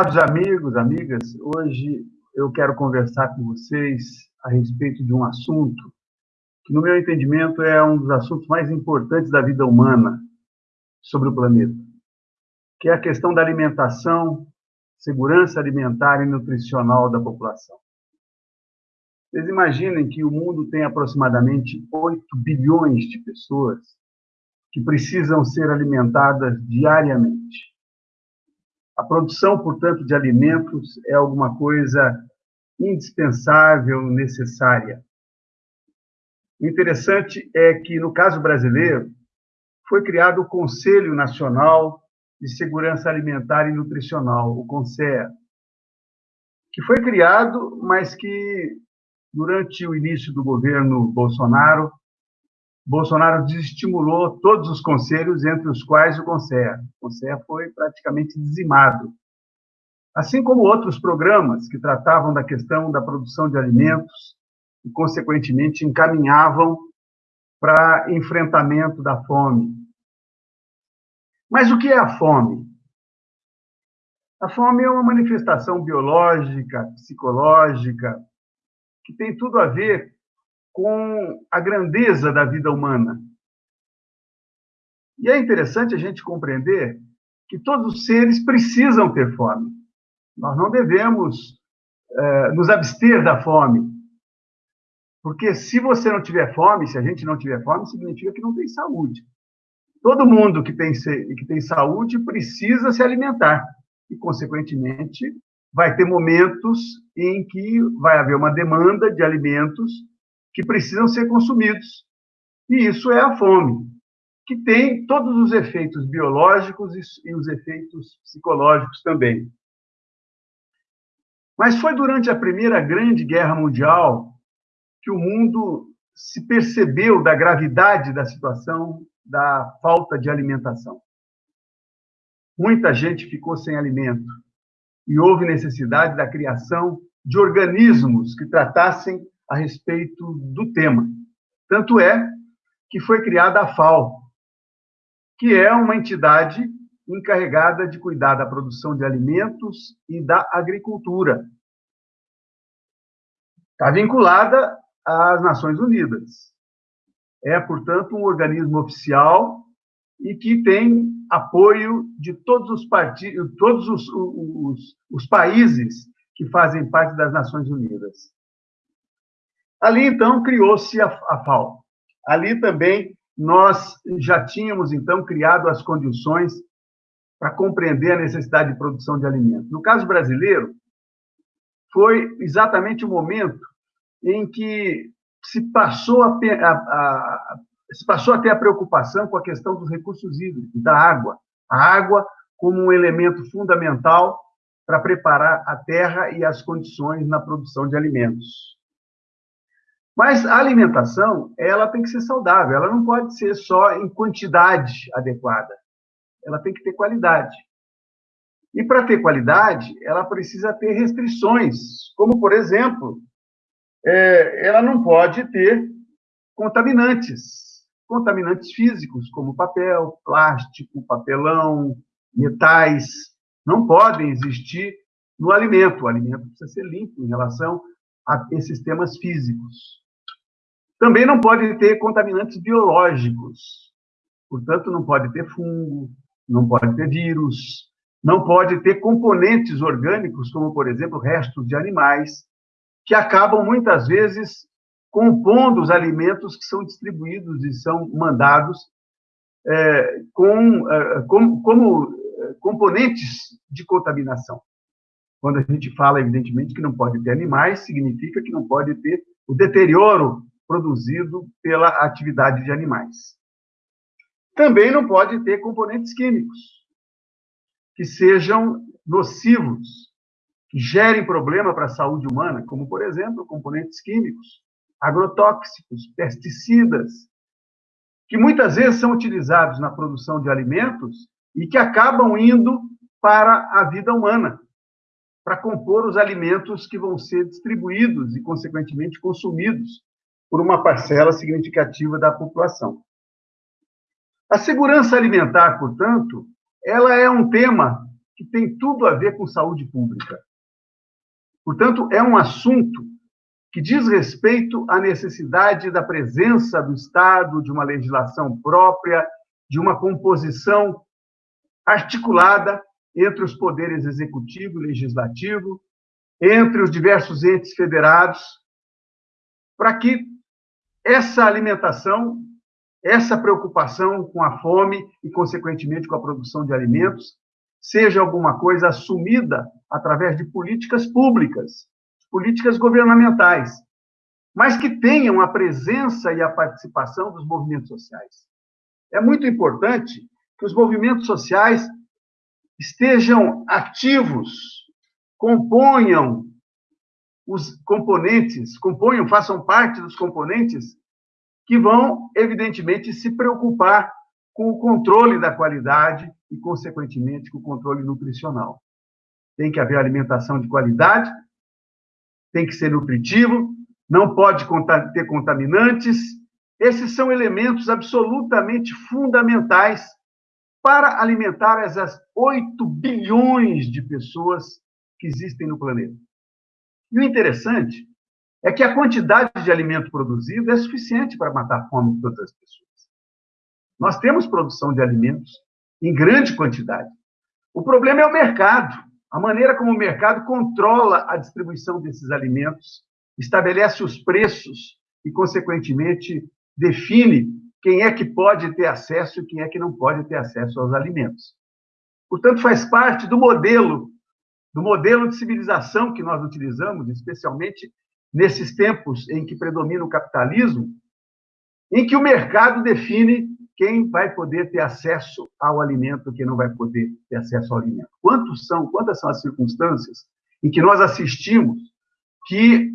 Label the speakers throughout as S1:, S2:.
S1: Prezados amigos, amigas, hoje eu quero conversar com vocês a respeito de um assunto que, no meu entendimento, é um dos assuntos mais importantes da vida humana sobre o planeta, que é a questão da alimentação, segurança alimentar e nutricional da população. Vocês imaginem que o mundo tem aproximadamente 8 bilhões de pessoas que precisam ser alimentadas diariamente. A produção, portanto, de alimentos é alguma coisa indispensável, necessária. O interessante é que, no caso brasileiro, foi criado o Conselho Nacional de Segurança Alimentar e Nutricional, o CONSEA, que foi criado, mas que, durante o início do governo Bolsonaro, Bolsonaro desestimulou todos os conselhos, entre os quais o CONSEA. O CONSEA foi praticamente dizimado. Assim como outros programas que tratavam da questão da produção de alimentos e, consequentemente, encaminhavam para enfrentamento da fome. Mas o que é a fome? A fome é uma manifestação biológica, psicológica, que tem tudo a ver com a grandeza da vida humana. E é interessante a gente compreender que todos os seres precisam ter fome. Nós não devemos é, nos abster da fome. Porque se você não tiver fome, se a gente não tiver fome, significa que não tem saúde. Todo mundo que tem, que tem saúde precisa se alimentar. E, consequentemente, vai ter momentos em que vai haver uma demanda de alimentos que precisam ser consumidos. E isso é a fome, que tem todos os efeitos biológicos e os efeitos psicológicos também. Mas foi durante a Primeira Grande Guerra Mundial que o mundo se percebeu da gravidade da situação da falta de alimentação. Muita gente ficou sem alimento e houve necessidade da criação de organismos que tratassem a respeito do tema. Tanto é que foi criada a FAO, que é uma entidade encarregada de cuidar da produção de alimentos e da agricultura. Está vinculada às Nações Unidas. É, portanto, um organismo oficial e que tem apoio de todos os partidos, todos os, os, os países que fazem parte das Nações Unidas. Ali, então, criou-se a, a FAO. Ali também nós já tínhamos, então, criado as condições para compreender a necessidade de produção de alimentos. No caso brasileiro, foi exatamente o momento em que se passou a, a, a, se passou a ter a preocupação com a questão dos recursos hídricos, da água. A água como um elemento fundamental para preparar a terra e as condições na produção de alimentos. Mas a alimentação, ela tem que ser saudável, ela não pode ser só em quantidade adequada. Ela tem que ter qualidade. E para ter qualidade, ela precisa ter restrições, como, por exemplo, é, ela não pode ter contaminantes, contaminantes físicos, como papel, plástico, papelão, metais, não podem existir no alimento. O alimento precisa ser limpo em relação a esses temas físicos. Também não pode ter contaminantes biológicos. Portanto, não pode ter fungo, não pode ter vírus, não pode ter componentes orgânicos, como, por exemplo, restos de animais, que acabam muitas vezes compondo os alimentos que são distribuídos e são mandados é, com, é, como, é, componentes de contaminação. Quando a gente fala, evidentemente, que não pode ter animais, significa que não pode ter o deterioro produzido pela atividade de animais. Também não pode ter componentes químicos que sejam nocivos, que gerem problema para a saúde humana, como, por exemplo, componentes químicos, agrotóxicos, pesticidas, que muitas vezes são utilizados na produção de alimentos e que acabam indo para a vida humana, para compor os alimentos que vão ser distribuídos e, consequentemente, consumidos por uma parcela significativa da população. A segurança alimentar, portanto, ela é um tema que tem tudo a ver com saúde pública. Portanto, é um assunto que diz respeito à necessidade da presença do Estado, de uma legislação própria, de uma composição articulada entre os poderes executivo e legislativo, entre os diversos entes federados, para que essa alimentação, essa preocupação com a fome e, consequentemente, com a produção de alimentos, seja alguma coisa assumida através de políticas públicas, políticas governamentais, mas que tenham a presença e a participação dos movimentos sociais. É muito importante que os movimentos sociais estejam ativos, componham os componentes, componham, façam parte dos componentes que vão, evidentemente, se preocupar com o controle da qualidade e, consequentemente, com o controle nutricional. Tem que haver alimentação de qualidade, tem que ser nutritivo, não pode ter contaminantes. Esses são elementos absolutamente fundamentais para alimentar essas 8 bilhões de pessoas que existem no planeta. E o interessante é que a quantidade de alimento produzido é suficiente para matar a fome de todas as pessoas. Nós temos produção de alimentos em grande quantidade. O problema é o mercado, a maneira como o mercado controla a distribuição desses alimentos, estabelece os preços e, consequentemente, define quem é que pode ter acesso e quem é que não pode ter acesso aos alimentos. Portanto, faz parte do modelo, do modelo de civilização que nós utilizamos, especialmente nesses tempos em que predomina o capitalismo, em que o mercado define quem vai poder ter acesso ao alimento, quem não vai poder ter acesso ao alimento. Quantos são, quantas são as circunstâncias em que nós assistimos que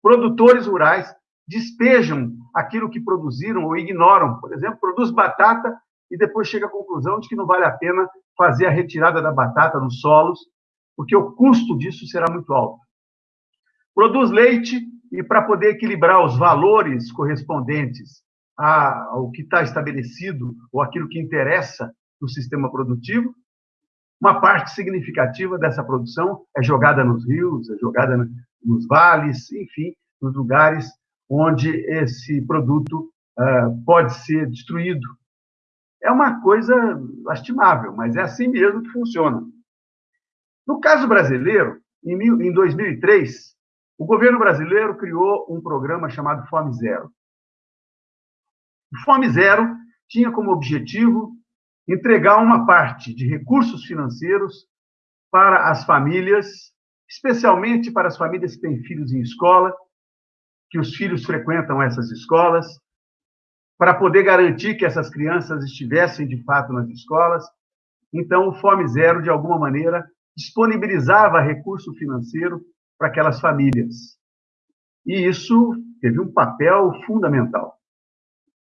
S1: produtores rurais despejam aquilo que produziram ou ignoram. Por exemplo, produz batata e depois chega à conclusão de que não vale a pena fazer a retirada da batata nos solos, porque o custo disso será muito alto. Produz leite e, para poder equilibrar os valores correspondentes ao que está estabelecido ou aquilo que interessa no sistema produtivo, uma parte significativa dessa produção é jogada nos rios, é jogada nos vales, enfim, nos lugares onde esse produto uh, pode ser destruído. É uma coisa lastimável, mas é assim mesmo que funciona. No caso brasileiro, em, mil, em 2003, o governo brasileiro criou um programa chamado Fome Zero. O Fome Zero tinha como objetivo entregar uma parte de recursos financeiros para as famílias, especialmente para as famílias que têm filhos em escola, que os filhos frequentam essas escolas, para poder garantir que essas crianças estivessem de fato nas escolas. Então, o Fome Zero, de alguma maneira, disponibilizava recurso financeiro para aquelas famílias. E isso teve um papel fundamental.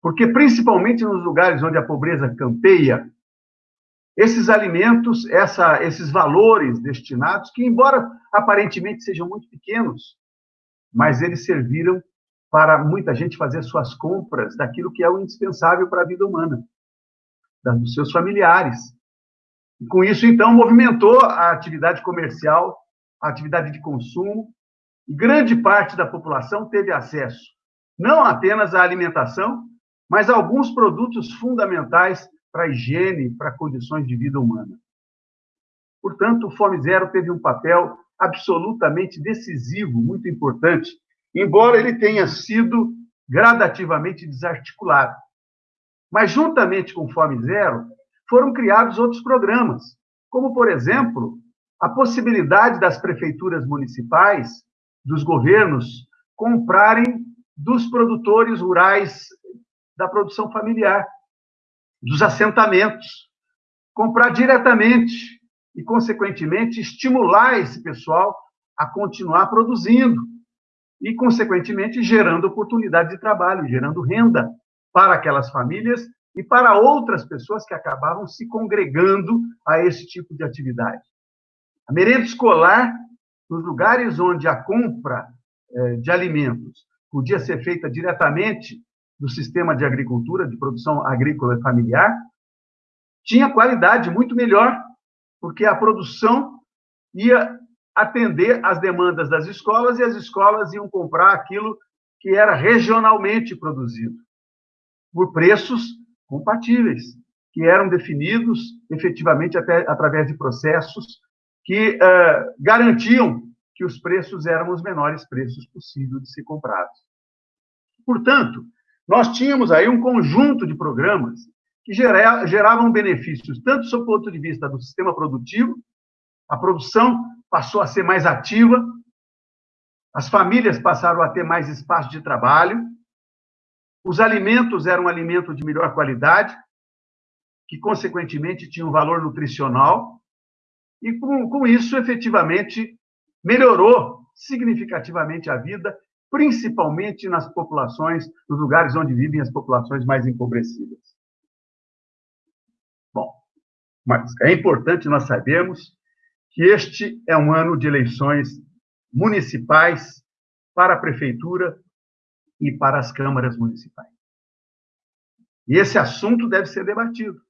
S1: Porque, principalmente nos lugares onde a pobreza campeia, esses alimentos, essa, esses valores destinados, que, embora aparentemente sejam muito pequenos, mas eles serviram para muita gente fazer suas compras daquilo que é o indispensável para a vida humana, dos seus familiares. E com isso, então, movimentou a atividade comercial, a atividade de consumo, grande parte da população teve acesso não apenas à alimentação, mas a alguns produtos fundamentais para a higiene, para condições de vida humana. Portanto, o Fome Zero teve um papel absolutamente decisivo, muito importante, embora ele tenha sido gradativamente desarticulado. Mas, juntamente com Fome Zero, foram criados outros programas, como, por exemplo, a possibilidade das prefeituras municipais, dos governos, comprarem dos produtores rurais da produção familiar, dos assentamentos, comprar diretamente e, consequentemente, estimular esse pessoal a continuar produzindo e, consequentemente, gerando oportunidade de trabalho, gerando renda para aquelas famílias e para outras pessoas que acabavam se congregando a esse tipo de atividade. A merenda escolar, nos lugares onde a compra eh, de alimentos podia ser feita diretamente do sistema de agricultura, de produção agrícola familiar, tinha qualidade muito melhor porque a produção ia atender às demandas das escolas e as escolas iam comprar aquilo que era regionalmente produzido, por preços compatíveis, que eram definidos efetivamente até através de processos que uh, garantiam que os preços eram os menores preços possíveis de ser comprados. Portanto, nós tínhamos aí um conjunto de programas que geravam benefícios, tanto do ponto de vista do sistema produtivo, a produção passou a ser mais ativa, as famílias passaram a ter mais espaço de trabalho, os alimentos eram alimentos de melhor qualidade, que, consequentemente, tinham valor nutricional, e com, com isso, efetivamente, melhorou significativamente a vida, principalmente nas populações, nos lugares onde vivem as populações mais empobrecidas. Bom, mas é importante nós sabermos que este é um ano de eleições municipais para a prefeitura e para as câmaras municipais. E esse assunto deve ser debatido.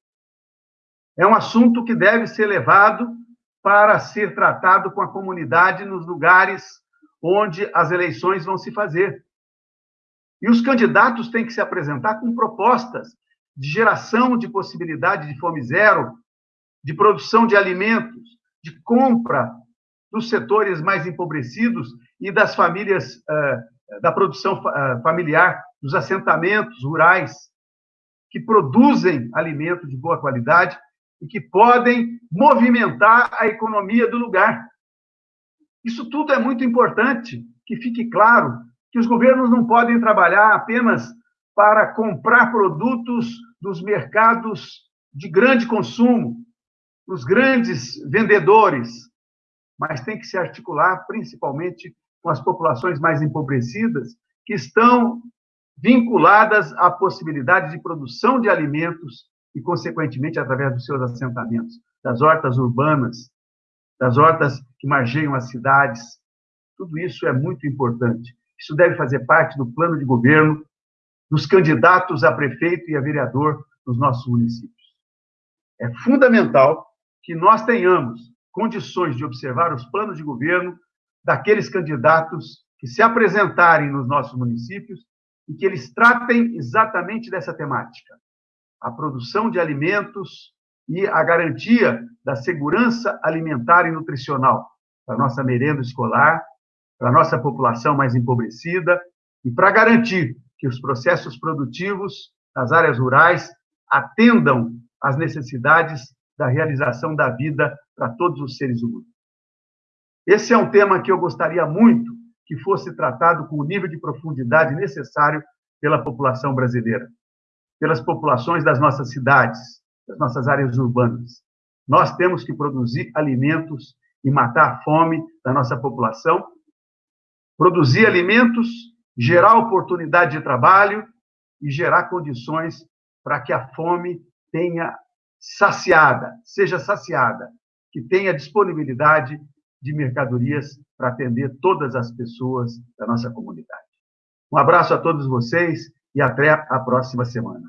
S1: É um assunto que deve ser levado para ser tratado com a comunidade nos lugares onde as eleições vão se fazer. E os candidatos têm que se apresentar com propostas de geração de possibilidade de fome zero, de produção de alimentos, de compra dos setores mais empobrecidos e das famílias, uh, da produção uh, familiar, dos assentamentos rurais, que produzem alimento de boa qualidade e que podem movimentar a economia do lugar. Isso tudo é muito importante, que fique claro que os governos não podem trabalhar apenas para comprar produtos dos mercados de grande consumo, dos grandes vendedores, mas tem que se articular principalmente com as populações mais empobrecidas, que estão vinculadas à possibilidade de produção de alimentos e, consequentemente, através dos seus assentamentos, das hortas urbanas, das hortas que margeiam as cidades. Tudo isso é muito importante. Isso deve fazer parte do plano de governo dos candidatos a prefeito e a vereador nos nossos municípios. É fundamental que nós tenhamos condições de observar os planos de governo daqueles candidatos que se apresentarem nos nossos municípios e que eles tratem exatamente dessa temática: a produção de alimentos e a garantia da segurança alimentar e nutricional para a nossa merenda escolar, para a nossa população mais empobrecida e para garantir que os processos produtivos das áreas rurais atendam às necessidades da realização da vida para todos os seres humanos. Esse é um tema que eu gostaria muito que fosse tratado com o nível de profundidade necessário pela população brasileira, pelas populações das nossas cidades, das nossas áreas urbanas. Nós temos que produzir alimentos e matar a fome da nossa população, produzir alimentos, gerar oportunidade de trabalho e gerar condições para que a fome tenha saciada, seja saciada, que tenha disponibilidade de mercadorias para atender todas as pessoas da nossa comunidade. Um abraço a todos vocês e até a próxima semana.